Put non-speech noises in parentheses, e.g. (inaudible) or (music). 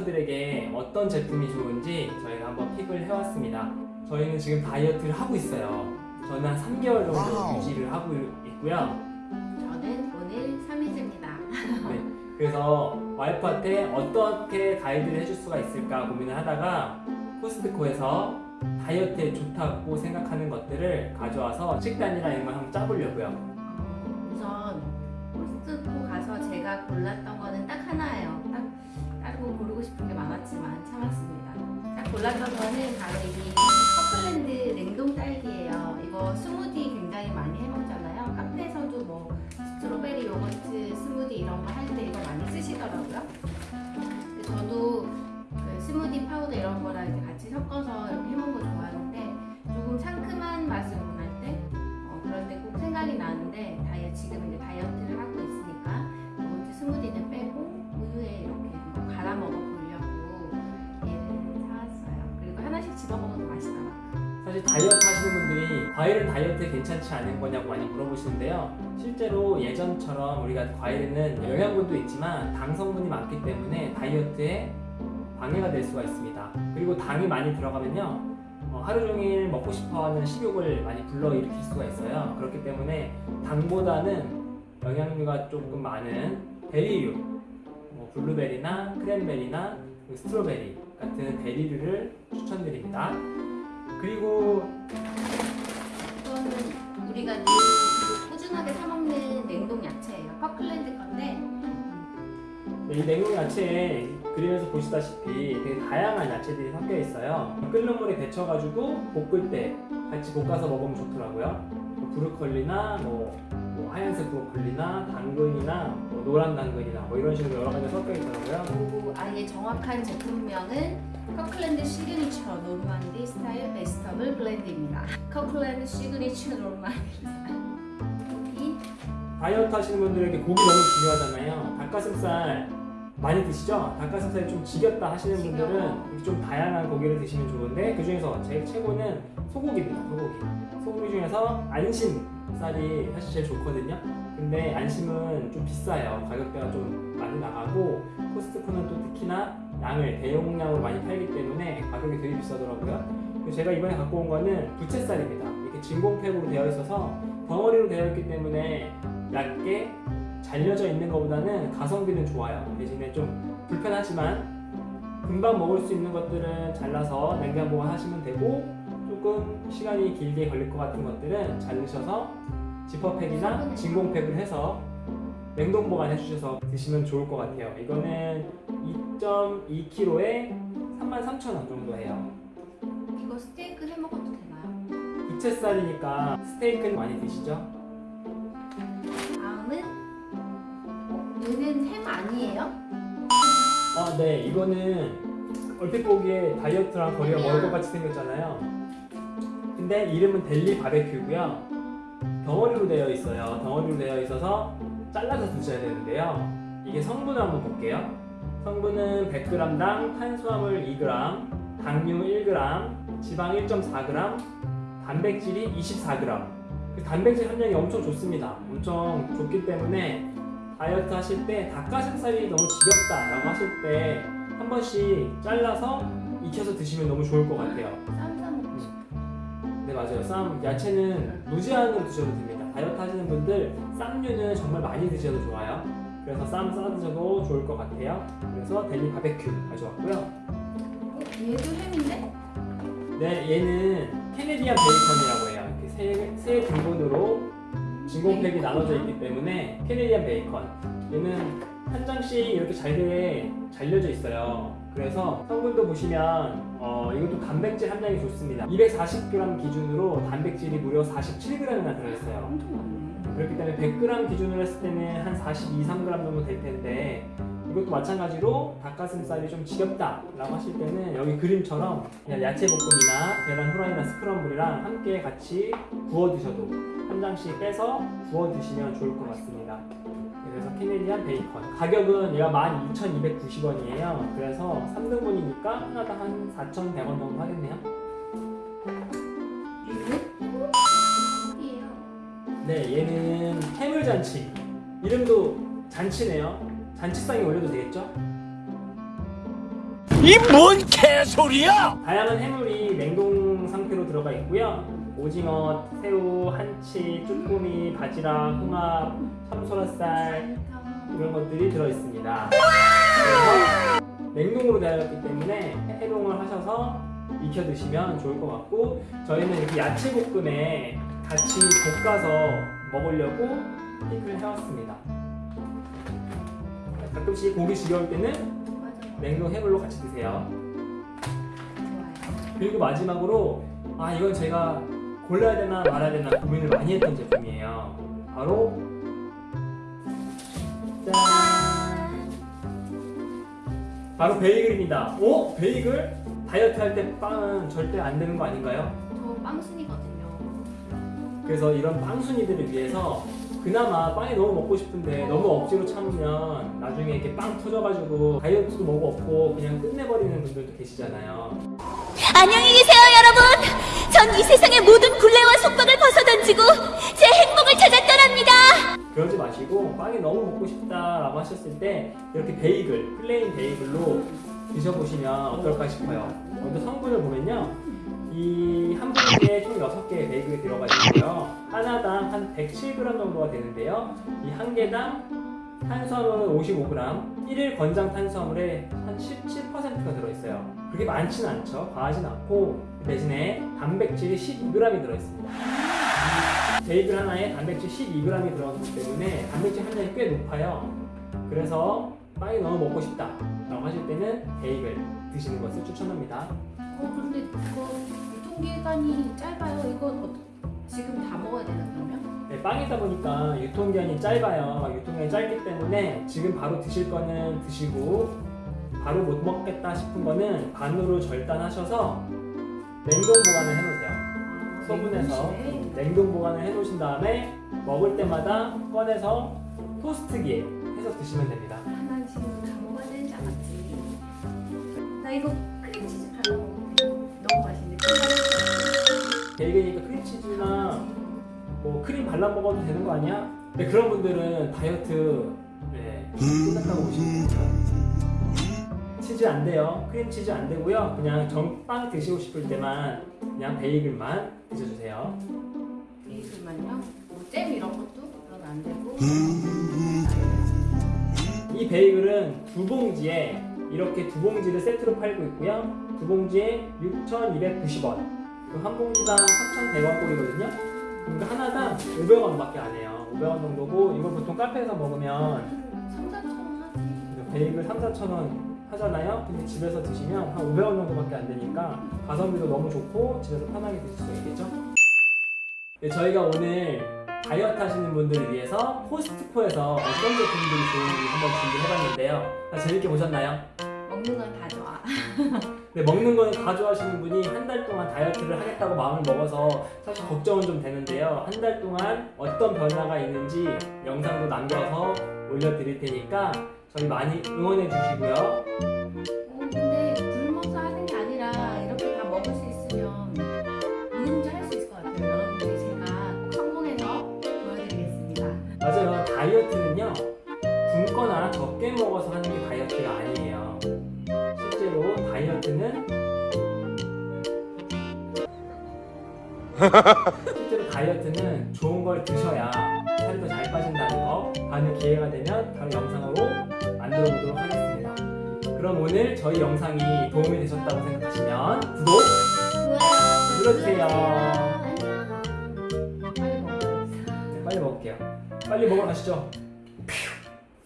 다이어터들에게 어떤 제품이 좋은지 저희가 한번 pick을 해왔습니다. 저희는 지금 다이어트를 하고 있어요. 저는 한 3개월 정도 wow. 유지를 하고 있고요. 저는 오늘 3일째입니다. (laughs) 네, 그래서 와이프한테 어떻게 가이드를 해줄 수가 있을까 고민을 하다가 코스트코에서 다이어트에 좋다고 생각하는 것들을 가져와서 식단이랑 이런 걸 한번 짜보려고요. 우선 코스트코 가서 제가 골랐던 거는 딱 하나예요. 거 고르고 싶은 게 많았지만 참았습니다. 딱 골랐던 거는 바로 이 커플랜드 냉동 딸기예요. 이거 스무디 굉장히 많이 해먹잖아요. 카페에서도 뭐 사실 다이어트 하시는 분들이 과일은 다이어트에 괜찮지 않은 거냐고 많이 물어보시는데요. 실제로 예전처럼 우리가 과일에는 영양분도 있지만 당 성분이 많기 때문에 다이어트에 방해가 될 수가 있습니다. 그리고 당이 많이 들어가면요. 어, 하루 종일 먹고 싶어 하는 식욕을 많이 불러일으킬 수가 있어요. 그렇기 때문에 당보다는 영양류가 조금 많은 베리류, 뭐 블루베리나 크랜베리나 그 strawberry 같은 베리류를 추천드립니다. 그리고 이거는 우리가 늘 꾸준하게 사 먹는 냉동 야채예요. Kirkland 건데 이 냉동 야채에 그림에서 보시다시피 되게 다양한 야채들이 섞여 있어요. 끓는 물에 데쳐가지고 볶을 때 같이 볶아서 먹으면 좋더라고요. 뭐 브로콜리나 뭐, 뭐 하얀색 브로콜리나 당근이나 뭐 노란 당근이나 뭐 이런 식으로 여러 가지 섞여 있더라고요. 그리고 아예 정확한 제품명은 Kirkland Signature Normandy Style Vegetable Blend입니다. Kirkland Signature Normandy 다이어트 하시는 분들에게 고기 너무 중요하잖아요. 닭가슴살 많이 드시죠? 닭가슴살이 좀 지겹다 하시는 분들은 좀 다양한 고기를 드시면 좋은데 그 중에서 제일 최고는 소고기입니다. 소고기. 소고기 중에서 안심살이 사실 제일 좋거든요. 근데 안심은 좀 비싸요. 가격대가 좀 많이 나가고 코스트코는 또 특히나 양을 대용량으로 많이 팔기 때문에 가격이 되게 비싸더라고요. 제가 이번에 갖고 온 거는 부채살입니다. 이렇게 진공팩으로 되어 있어서 덩어리로 되어 있기 때문에 얇게 잘려져 있는 것보다는 가성비는 좋아요. 대신에 좀 불편하지만 금방 먹을 수 있는 것들은 잘라서 냉장 보관하시면 되고 조금 시간이 길게 걸릴 것 같은 것들은 잘르셔서 지퍼팩이나 진공팩을 해서 냉동 보관해 주셔서 드시면 좋을 것 같아요. 이거는 2.2kg에 33,000원 정도 해요. 이거 스테이크 해 먹어도 되나요? 부채살이니까 스테이크는 많이 드시죠? 다음은 어, 얘는 햄 아니에요? 아, 네. 이거는 얼핏 보기에 다이어트랑 거리가 멀 것 같이 생겼잖아요. 근데 이름은 델리 바베큐고요. 덩어리로 되어 있어요. 덩어리로 되어 있어서 잘라서 드셔야 되는데요. 이게 성분을 한번 볼게요. 성분은 100g당 탄수화물 2g, 당류 1g, 지방 1.4g, 단백질이 24g. 그 단백질 함량이 엄청 좋습니다. 엄청 좋기 때문에 다이어트 하실 때 닭가슴살이 너무 지겹다 라고 하실 때 한 번씩 잘라서 익혀서 드시면 너무 좋을 것 같아요. 쌈싸 먹고 싶어. 네 맞아요. 쌈 야채는 무제한으로 드셔도 됩니다. 다이어트 하시는 분들 쌈류는 정말 많이 드셔도 좋아요. 그래서 쌈 싸 드셔도 좋을 것 같아요. 그래서 델리 바베큐 가져왔고요. 어, 얘도 햄인데? 네 얘는 캐네디안 베이컨이라고 해요. 이렇게 세, 세 등분으로 진공팩이 나눠져 있기 때문에 캐네디안 베이컨 얘는 한 장씩 이렇게 잘게 잘려져 있어요 그래서 성분도 보시면 어, 이것도 단백질 함량이 좋습니다. 240g 기준으로 단백질이 무려 47g이나 들어있어요. 엄청 많네. 그렇기 때문에 100g 기준으로 했을 때는 한 42, 3g 정도 될 텐데 이것도 마찬가지로 닭가슴살이 좀 지겹다 라고 하실 때는 여기 그림처럼 그냥 야채 볶음이나 계란 후라이나 스크럼블이랑 함께 같이 구워 드셔도 한 장씩 빼서 구워 드시면 좋을 것 같습니다 그래서 캐네디안 베이컨 가격은 얘가 12,290원이에요 그래서 3등분이니까 하나당 한 4,100원 정도 하겠네요? 네, 얘는 해물잔치. 이름도 잔치네요. 잔치상에 올려도 되겠죠? 이 뭔 개소리야! 다양한 해물이 냉동 상태로 들어가 있고요. 오징어, 새우, 한치, 쭈꾸미, 바지락, 홍합, 참소라살 이런 것들이 들어 있습니다. 그래서 냉동으로 되어 있기 때문에 해동을 하셔서 익혀 드시면 좋을 것 같고 저희는 이렇게 야채 볶음에 같이 볶아서 먹으려고 피클을 해왔습니다. 가끔씩 고기 지겨울 때는. 냉동 해물로 같이 드세요. 그리고 마지막으로 아 이건 제가 골라야 되나 말아야 되나 고민을 많이 했던 제품이에요. 바로 짠 바로 베이글입니다. 오 베이글 다이어트 할 때 빵은 절대 안 되는 거 아닌가요? 저 빵순이거든요. 그래서 이런 빵순이들을 위해서 그나마 빵이 너무 먹고 싶은데 너무 억지로 참으면 나중에 이렇게 빵 터져가지고 다이어트도 뭐고 없고 그냥 끝내버리는 분들도 계시잖아요. 안녕히 계세요. 전 이 세상의 모든 굴레와 속박을 벗어던지고 제 행복을 찾아 떠납니다. 그러지 마시고 빵이 너무 먹고 싶다라고 하셨을 때 이렇게 베이글, plain 베이글로 드셔보시면 어떨까 싶어요. 먼저 성분을 보면요. 이한 봉지에 총 6개의 베이글이 들어가 있고요. 하나당 한 107g 정도가 되는데요. 이 한 개당 탄수화물은 55g, 1일 권장 탄수화물의 한 17%가 들어있어요. 그렇게 많지는 않죠. 과하진 않고 그 대신에 단백질이 12g이 들어있습니다. 베이글 하나에 단백질 12g이 들어가기 때문에 단백질 함량이 꽤 높아요. 그래서 빵이 너무 먹고 싶다 라고 하실 때는 베이글 드시는 것을 추천합니다. 어 근데 이거 유통기간이 짧아요. 이거 어, 지금 다 먹어야 되나 그러면? 네, 빵이다 보니까 유통기한이 짧아요. 유통기한이 짧기 때문에 지금 바로 드실 거는 드시고 바로 못 먹겠다 싶은 거는 반으로 절단하셔서 냉동 보관을 해놓으세요. 아, 소분해서? 냉동 보관을 해놓으신 다음에 먹을 때마다 꺼내서 토스트기에 해서 드시면 됩니다. 아, 난 지금 다 먹어야 되는지 알았지. 나 이거 크림치즈 발라 먹는데 너무 맛있는데. 베이글이니까 크림치즈나 뭐 크림 발라 먹어도 되는 거 아니야? 네, 그런 분들은 다이어트 네, 끝났다고 보시면 됩니다. 치즈 안 돼요. 크림치즈 안 되고요. 그냥 정 빵 드시고 싶을 때만 그냥 베이글만 드셔주세요. 베이글만요? 뭐잼 이런 것도 그건 안 되고. 이 베이글은 두 봉지에 이렇게 두 봉지를 세트로 팔고 있고요. 두 봉지에 6,290원. 한 봉지당 3,100원 꼴이거든요. 그러니까 하나당 500원밖에 안 해요. 500원 정도고 이걸 보통 카페에서 먹으면 3, 4천 원 하지. 베이글 3, 4천 원 하잖아요. 근데 집에서 드시면 한 500원 정도밖에 안 되니까 가성비도 너무 좋고 집에서 편하게 드실 수 있겠죠? 네, 저희가 오늘 다이어트 하시는 분들을 위해서 코스트코에서 어떤 제품들이 좋은지 한번 준비해봤는데요. 다 재밌게 보셨나요? 먹는 건 다 좋아. (laughs) 네, 먹는 거는 가져하시는 분이 한 달 동안 다이어트를 하겠다고 마음을 먹어서 사실 걱정은 좀 되는데요. 한 달 동안 어떤 변화가 있는지 영상도 남겨서 올려드릴 테니까 저희 많이 응원해 주시고요. 어, 근데 굶어서 하는 게 아니라 이렇게 다 먹을 수 있으면 누구든지 할수 있을 것 같아요. 여러분들이 제가 꼭 성공해서 보여드리겠습니다. 맞아요. 다이어트는요. 굶거나 적게 먹어서 하는 게 다이어트가 아니에요. 실제로 다이어트는 실제로 다이어트는 좋은 걸 드셔야 살이 더잘 빠진다는 거 다음에 기회가 되면 다른 영상으로 만들어 보도록 하겠습니다. 그럼 오늘 저희 영상이 도움이 되셨다고 생각하시면 구독 좋아요. 눌러주세요. 먹어야겠어. 네, 빨리 먹을게요. 빨리 먹으러 가시죠.